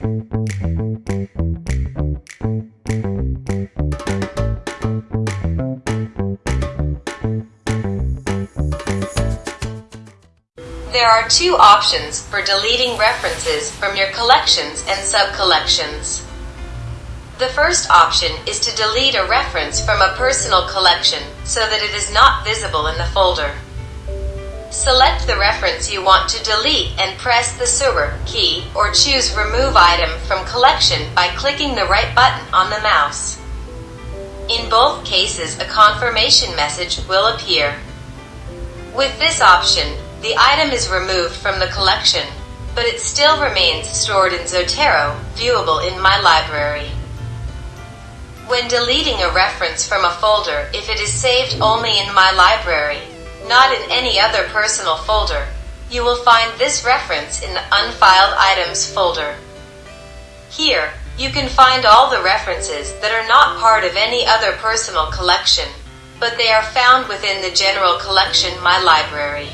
There are two options for deleting references from your collections and subcollections. The first option is to delete a reference from a personal collection so that it is not visible in the folder. Select the reference you want to delete and press the Super key or choose Remove Item from Collection by clicking the right button on the mouse. In both cases, a confirmation message will appear. With this option, the item is removed from the collection, but it still remains stored in Zotero, viewable in My Library. When deleting a reference from a folder, if it is saved only in My Library, not in any other personal folder, you will find this reference in the Unfiled Items folder. Here, you can find all the references that are not part of any other personal collection, but they are found within the general collection My Library.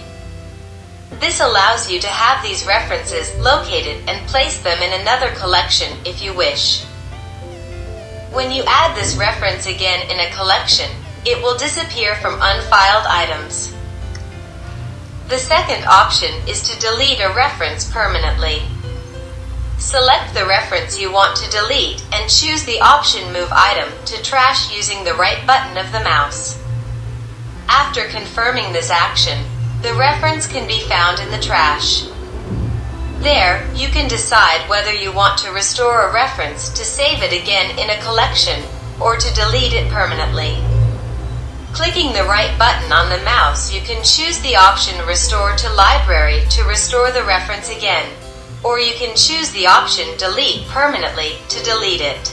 This allows you to have these references located and place them in another collection if you wish. When you add this reference again in a collection, it will disappear from unfiled items. The second option is to delete a reference permanently. Select the reference you want to delete and choose the option Move Item to Trash using the right button of the mouse. After confirming this action, the reference can be found in the trash. There, you can decide whether you want to restore a reference to save it again in a collection or to delete it permanently. Clicking the right button on the mouse, you can choose the option Restore to Library to restore the reference again, or you can choose the option Delete permanently to delete it.